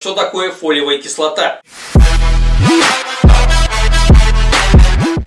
Что такое фолиевая кислота?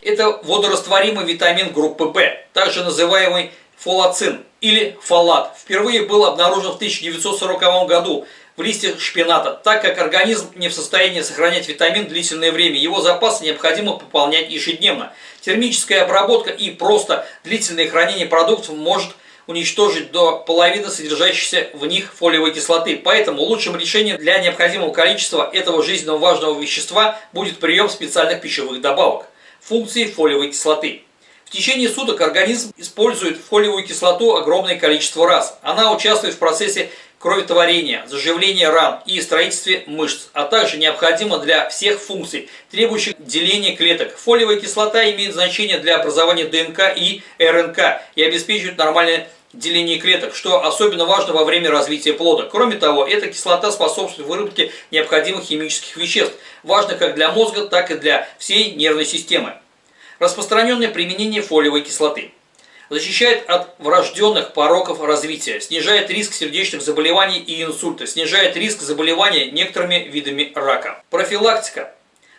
Это водорастворимый витамин группы В, также называемый фолацин или фолат. Впервые был обнаружен в 1940 году в листьях шпината, так как организм не в состоянии сохранять витамин длительное время. Его запасы необходимо пополнять ежедневно. Термическая обработка и просто длительное хранение продуктов может уничтожить до половины содержащейся в них фолиевой кислоты. Поэтому лучшим решением для необходимого количества этого жизненно важного вещества будет прием специальных пищевых добавок. Функции фолиевой кислоты. В течение суток организм использует фолиевую кислоту огромное количество раз. Она участвует в процессе кроветворения, заживления ран и строительстве мышц, а также необходима для всех функций, требующих деления клеток. Фолиевая кислота имеет значение для образования ДНК и РНК и обеспечивает нормальное деление клеток, что особенно важно во время развития плода. Кроме того, эта кислота способствует выработке необходимых химических веществ, важных как для мозга, так и для всей нервной системы. Распространенное применение фолиевой кислоты. Защищает от врожденных пороков развития, снижает риск сердечных заболеваний и инсульта, снижает риск заболевания некоторыми видами рака. Профилактика.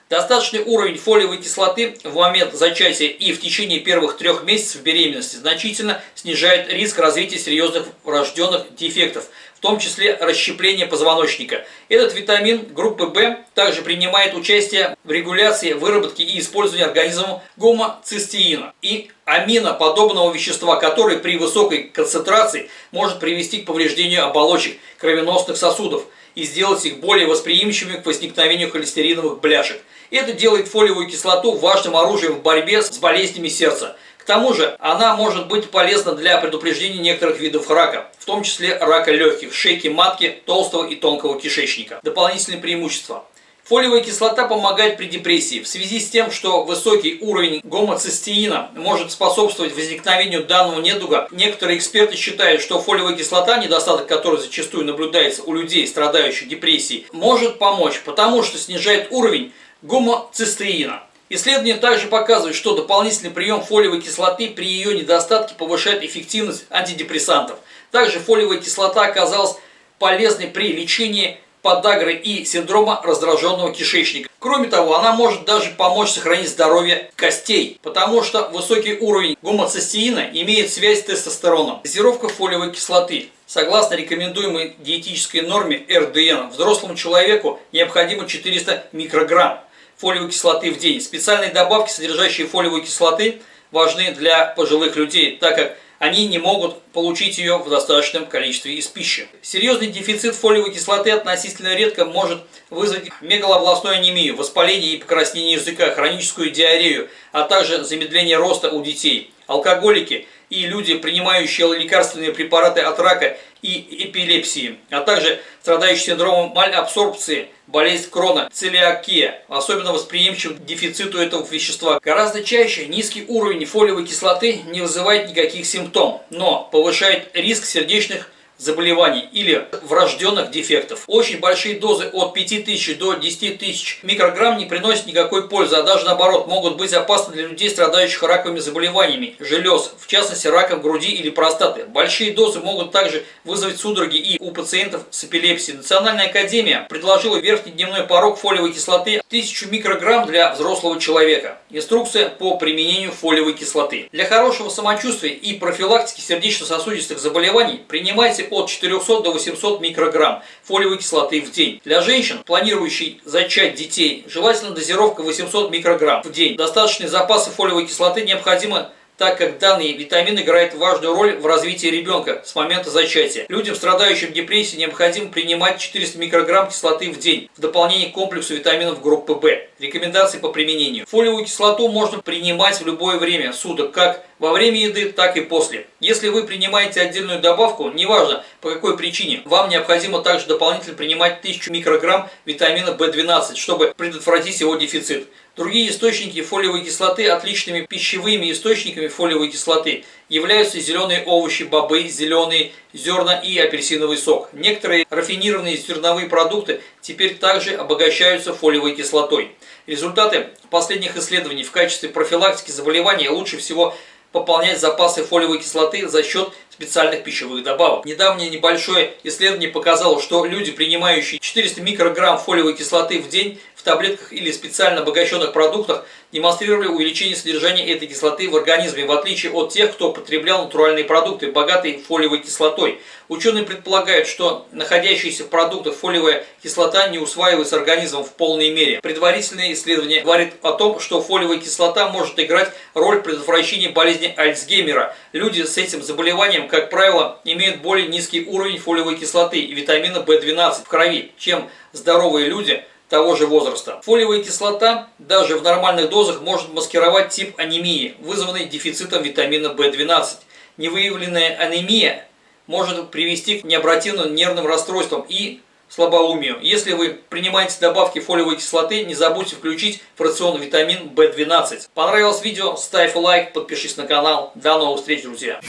Достаточный уровень фолиевой кислоты в момент зачатия и в течение первых трех месяцев беременности значительно снижает риск развития серьезных врожденных дефектов, в том числе расщепления позвоночника. Этот витамин группы В также принимает участие в регуляции выработки и использовании организмом гомоцистеина и аминоподобного вещества, который при высокой концентрации может привести к повреждению оболочек кровеносных сосудов и сделать их более восприимчивыми к возникновению холестериновых бляшек. Это делает фолиевую кислоту важным оружием в борьбе с болезнями сердца. К тому же она может быть полезна для предупреждения некоторых видов рака, в том числе рака легких, шейки матки, толстого и тонкого кишечника. Дополнительные преимущества. Фолиевая кислота помогает при депрессии в связи с тем, что высокий уровень гомоцистеина может способствовать возникновению данного недуга. Некоторые эксперты считают, что фолиевая кислота, недостаток которой зачастую наблюдается у людей, страдающих депрессией, может помочь, потому что снижает уровень гомоцистеина. Исследования также показывают, что дополнительный прием фолиевой кислоты при ее недостатке повышает эффективность антидепрессантов. Также фолиевая кислота оказалась полезной при лечении подагры и синдрома раздраженного кишечника. Кроме того, она может даже помочь сохранить здоровье костей, потому что высокий уровень гомоцистеина имеет связь с тестостероном. Дозировка фолиевой кислоты. Согласно рекомендуемой диетической норме РДН, взрослому человеку необходимо 400 микрограмм фолиевой кислоты в день. Специальные добавки, содержащие фолиевую кислоты, важны для пожилых людей, так как они не могут получить ее в достаточном количестве из пищи. Серьезный дефицит фолиевой кислоты относительно редко может вызвать мегалобластную анемию, воспаление и покраснение языка, хроническую диарею, а также замедление роста у детей. Алкоголики и люди, принимающие лекарственные препараты от рака и эпилепсии, а также страдающие синдромом малябсорбции, болезнь крона, целиакия, особенно восприимчив к дефициту этого вещества. Гораздо чаще низкий уровень фолиевой кислоты не вызывает никаких симптомов, но повышает риск сердечных заболеваний или врожденных дефектов. Очень большие дозы от 5000 до 10 тысяч микрограмм не приносят никакой пользы, а даже наоборот могут быть опасны для людей, страдающих раковыми заболеваниями желез, в частности раком груди или простаты. Большие дозы могут также вызвать судороги и у пациентов с эпилепсией. Национальная академия предложила верхний дневной порог фолиевой кислоты 1000 микрограмм для взрослого человека. Инструкция по применению фолиевой кислоты. Для хорошего самочувствия и профилактики сердечно-сосудистых заболеваний принимайте от 400 до 800 микрограмм фолиевой кислоты в день. Для женщин, планирующих зачать детей, желательно дозировка 800 микрограмм в день. Достаточные запасы фолиевой кислоты необходимо так как данный витамин играет важную роль в развитии ребенка с момента зачатия. Людям, страдающим депрессией, необходимо принимать 400 микрограмм кислоты в день в дополнение к комплексу витаминов группы В. Рекомендации по применению. Фолиевую кислоту можно принимать в любое время суток, как во время еды, так и после. Если вы принимаете отдельную добавку, неважно по какой причине, вам необходимо также дополнительно принимать 1000 микрограмм витамина В12, чтобы предотвратить его дефицит. Другие источники фолиевой кислоты, отличными пищевыми источниками фолиевой кислоты, являются зеленые овощи, бобы, зеленые зерна и апельсиновый сок. Некоторые рафинированные зерновые продукты теперь также обогащаются фолиевой кислотой. Результаты последних исследований в качестве профилактики заболеваний лучше всего пополнять запасы фолиевой кислоты за счет специальных пищевых добавок. Недавнее небольшое исследование показало, что люди, принимающие 400 микрограмм фолиевой кислоты в день в таблетках или специально обогащенных продуктах, демонстрировали увеличение содержания этой кислоты в организме, в отличие от тех, кто потреблял натуральные продукты, богатые фолиевой кислотой. Ученые предполагают, что находящаяся в продуктах фолиевая кислота не усваивается организмом в полной мере. Предварительное исследование говорит о том, что фолиевая кислота может играть роль предотвращения болезни Альцгеймера. Люди с этим заболеванием, как правило, имеют более низкий уровень фолиевой кислоты и витамина В12 в крови, чем здоровые люди – того же возраста. Фолиевая кислота даже в нормальных дозах может маскировать тип анемии, вызванный дефицитом витамина В12. Невыявленная анемия может привести к необратимым нервным расстройствам и слабоумию. Если вы принимаете добавки фолиевой кислоты, не забудьте включить в рацион витамин В12. Понравилось видео? Ставь лайк, подпишись на канал. До новых встреч, друзья!